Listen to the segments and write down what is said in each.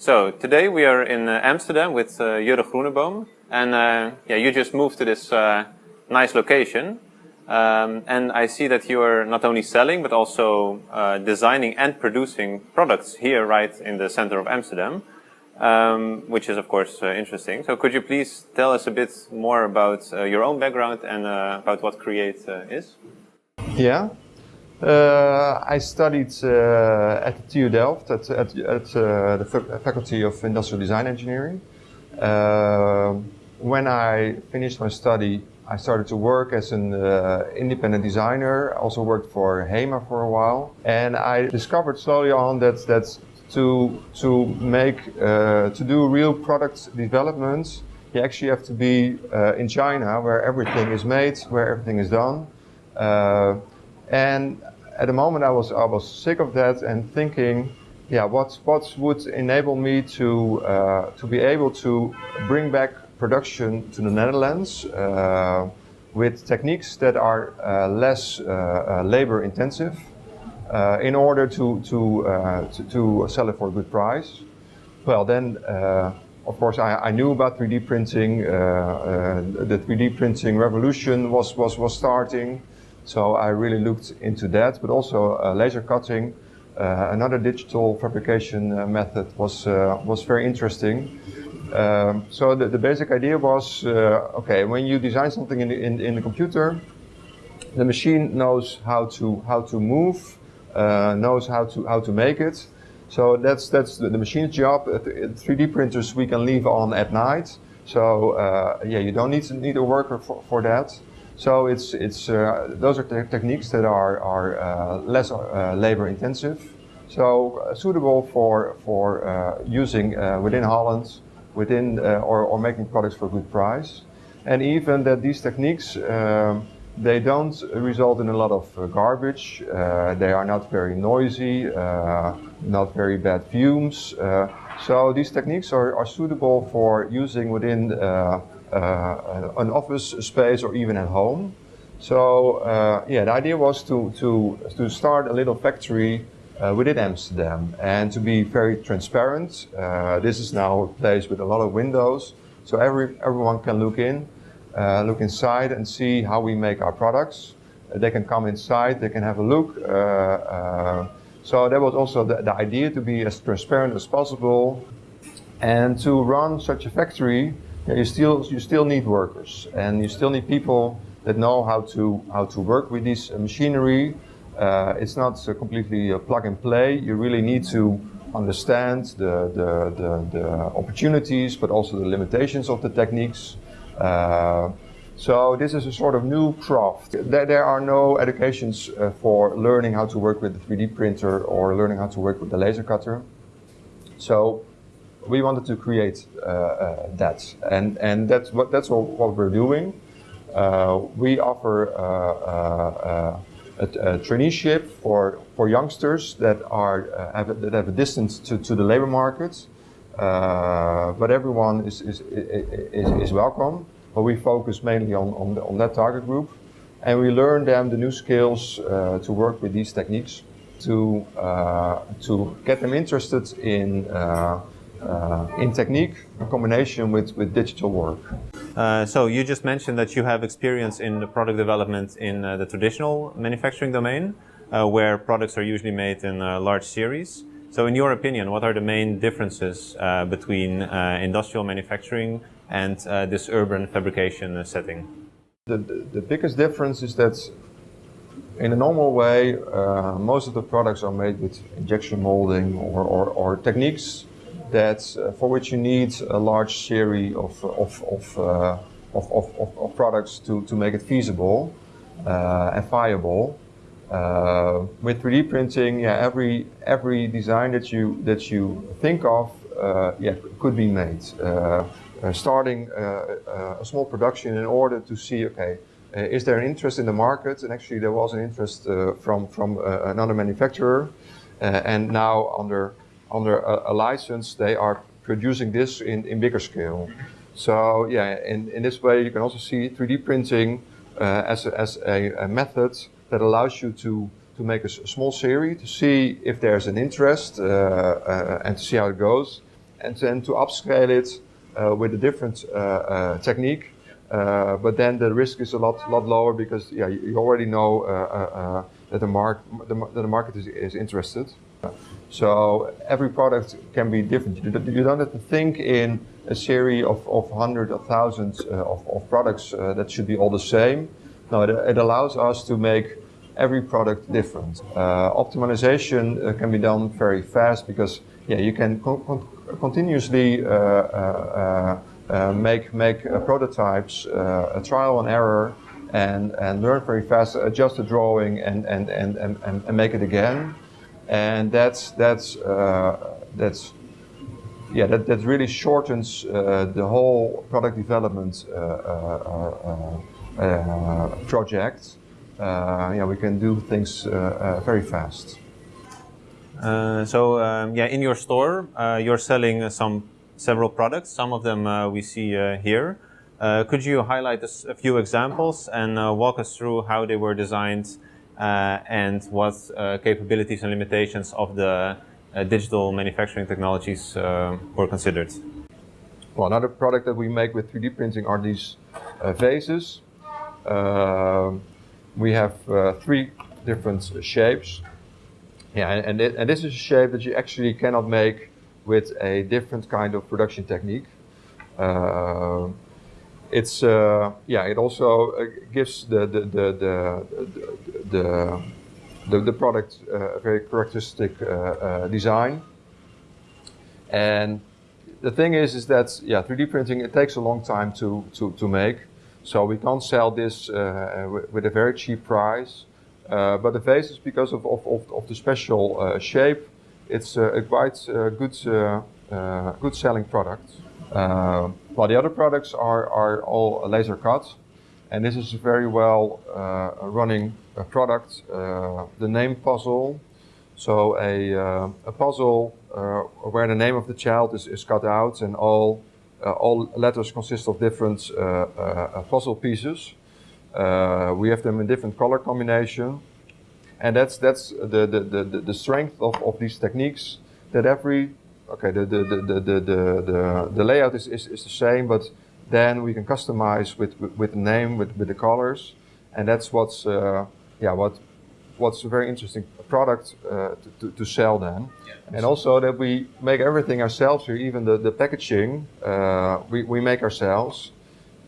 So today we are in uh, Amsterdam with uh, Jurre Groeneboom, and uh, yeah, you just moved to this uh, nice location. Um, and I see that you are not only selling but also uh, designing and producing products here, right in the center of Amsterdam, um, which is of course uh, interesting. So could you please tell us a bit more about your own background and about what Create is? Yeah. Uh, I studied uh, at the TU Delft at, at, at uh, the Faculty of Industrial Design Engineering. when I finished my study, I started to work as an uh, independent designer. I also worked for HEMA for a while. And I discovered slowly on that, that to, to make, uh, to do real product development, you actually have to be uh, in China where everything is made, where everything is done. And at the moment I was I was sick of that and thinking, yeah, what what would enable me to uh, to be able to bring back production to the Netherlands uh, with techniques that are uh, less uh, uh, labor intensive uh, in order to to, to, to sell it for a good price. Well, then. Of course, I, I, knew about 3D printing. the 3D printing revolution was was was starting. So I really looked into that, but also uh, laser cutting. Uh, another digital fabrication uh, method was uh, was very interesting. Um, so the, the, basic idea was, uh, okay, when you design something in the, in, in the computer, the machine knows how to how to move, uh, knows how to how to make it. So that's that's the, machine's job. 3D printers we can leave on at night. So yeah, you don't need need a worker for, for that. So it's, it's, uh, those are te techniques that are, are uh, less uh, labor intensive. So uh, suitable for, for uh, using uh, within Holland, within, or, or making products for a good price. And even that these techniques, um, they don't result in a lot of garbage. they are not very noisy, not very bad fumes. so these techniques are, are suitable for using within an office space or even at home. So uh, yeah, the idea was to, to, to start a little factory uh, within Amsterdam and to be very transparent. Uh, this is now a place with a lot of windows, so every, everyone can look in, uh, look inside and see how we make our products. Uh, they can come inside, they can have a look. so that was also the, the idea to be as transparent as possible and to run such a factory yeah, you still you still need workers, and you still need people that know how to how to work with this machinery. Uh, it's not uh, completely uh, plug and play. You really need to understand the, the, the, the opportunities, but also the limitations of the techniques. Uh, so this is a sort of new craft. There, there are no educations uh, for learning how to work with the 3D printer or learning how to work with the laser cutter. So we wanted to create uh, uh, that, and and that's what that's what, what we're doing. Uh, we offer a, a, traineeship for for youngsters that are have, that have a distance to, to the labor market, but everyone is is, is is welcome. But we focus mainly on on, the, on that target group, and we learn them the new skills to work with these techniques to uh, to get them interested in uh, uh, in technique in combination with, with digital work. Uh, so you just mentioned that you have experience in the product development in uh, the traditional manufacturing domain, uh, where products are usually made in a large series. So in your opinion, what are the main differences uh, between uh, industrial manufacturing and this urban fabrication setting? The, the, the, biggest difference is that in a normal way, most of the products are made with injection molding or, or, or techniques that uh, for which you need a large series of, of, of, uh, of, of, of, products to, to make it feasible uh, and viable. Uh, with 3D printing, yeah, every every design that you that you think of, uh, yeah, could be made. Uh, starting a small production in order to see, okay, is there an interest in the market? And actually, there was an interest from from another manufacturer, and now under under a, a, license, they are producing this in, in bigger scale. So yeah, in, in this way you can also see 3D printing uh, as, a, as a, a, method that allows you to, to make a, small series to see if there's an interest uh, uh, and to see how it goes. and then to upscale it uh, with a different uh, uh, technique. Uh, but then the risk is a lot lot lower because yeah, you already know uh, uh, uh, that the, mark, the, that the market is, is interested. So every product can be different. You don't have to think in a series of, of hundreds of thousands uh, of, of products uh, that should be all the same. No, it, it allows us to make every product different. Uh, optimization uh, can be done very fast because yeah, you can con- con- continuously uh, make make prototypes, a trial and error, and and learn very fast, adjust the drawing, and and and, and, and make it again. And that's that's uh, that's yeah, that, that really shortens uh, the whole product development uh, uh, uh, project. Yeah, we can do things very fast. So um, yeah, in your store, you're selling some several products. Some of them we see here. Could you highlight a few examples and walk us through how they were designed and what uh, capabilities and limitations of the uh, digital manufacturing technologies uh, were considered? Well, another product that we make with 3D printing are these uh, vases. We have uh, three different shapes. Yeah, and, and, it, and this is a shape that you actually cannot make with a different kind of production technique. Uh, it's uh, yeah. It also uh, gives the the the the the, the, the product uh, a very characteristic uh, uh design. And the thing is, is that yeah, 3D printing it takes a long time to to, to make, so we can't sell this uh, uh, with a very cheap price. But the vase is because of of, of, of the special shape. It's a quite good good selling product. Um, While the other products are are all laser cut, and this is a very well uh, running uh, product. Uh, the name puzzle. So a, uh, a puzzle where the name of the child is, is cut out and all, all letters consist of different puzzle pieces. We have them in different color combination. And that's, that's the, the, the, the- the strength of, of these techniques that every, okay, the, the, the, the, the, the, layout is, is, is the same, but then we can customize with, with, with the name, with, with the colors. And that's what's, uh, yeah, what, what's a very interesting product uh, to, to, sell then. Yeah, and also that we make everything ourselves here, even the, the packaging, uh, we, we make ourselves.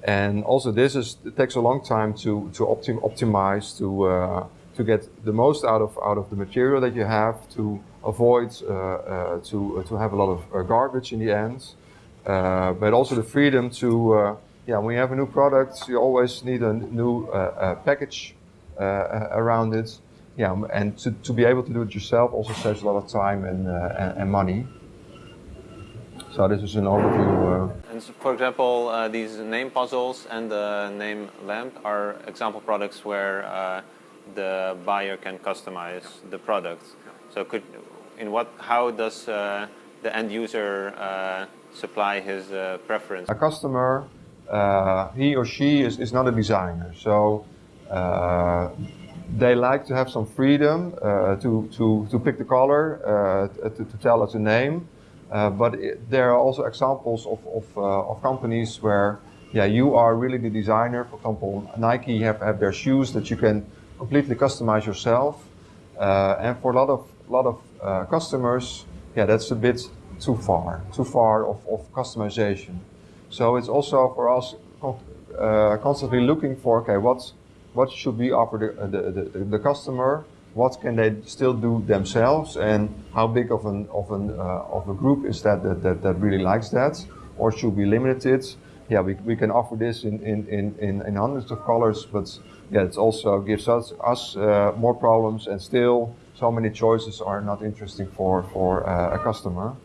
And also this is, it takes a long time to, to optim optimize, to, uh, to get the most out of, out of the material that you have, to avoid uh, uh, to, to have a lot of uh, garbage in the end. Uh, but also the freedom to, uh, yeah, when you have a new product, you always need a new uh, uh, package uh, around it. Yeah, and to, to be able to do it yourself also saves a lot of time and, uh, and, and money. So this is an overview. Uh, And so, for example, uh, these name puzzles and the name lamp are example products where uh, the buyer can customize the product. So, could in what how does uh, the end user uh, supply his uh, preference? a customer, uh, he or she is, is not a designer, so uh, they like to have some freedom uh, to, to, to pick the color, to, to tell us a name. But it, there are also examples of, of, of companies where yeah, you are really the designer. For example, Nike have, have their shoes that you can completely customize yourself. Uh, and for a lot of, lot of uh, customers, yeah, that's a bit too far, too far of, of customization. So it's also for us uh, constantly looking for, okay, what, what should we offer the, the, the, the customer? What can they still do themselves? And how big of, an, of, an, uh, of a group is that, that, that that really likes that? Or should we limit it? Yeah, we, we can offer this in, in, in, in, in hundreds of colors, but yeah, it also gives us, us uh, more problems and still so many choices are not interesting for, for uh, a customer.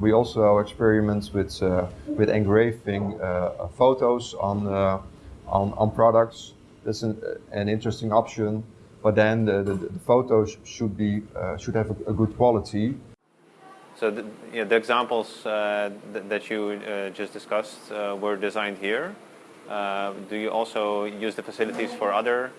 We also experiment with, uh, with engraving uh, photos on, uh, on, on products. That's an, an interesting option, but then the, the, the photos should, be, uh, should have a, a good quality. So the, yeah, the examples uh, th- that you uh, just discussed uh, were designed here. Uh, do you also use the facilities for other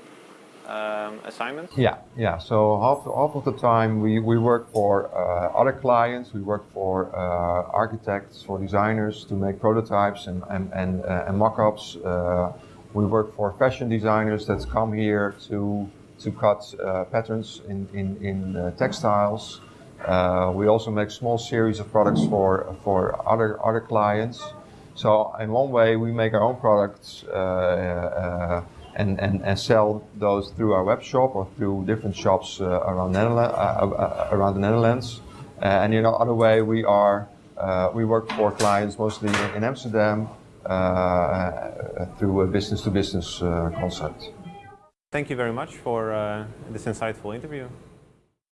um, assignments? Yeah, yeah. So half, half of the time we, we work for uh, other clients. We work for uh, architects, for designers to make prototypes and, and, and, uh, and mock-ups. Uh, we work for fashion designers that come here to, to cut uh, patterns in, in, in uh, textiles. We also make small series of products for, for other, other clients. So in one way, we make our own products and, and, and sell those through our web shop or through different shops uh, around, Netherlands, uh, uh, around the Netherlands. Uh, and in other way, we are uh, we work for clients mostly in, Amsterdam uh, through a business-to-business -business, concept. Thank you very much for uh, this insightful interview.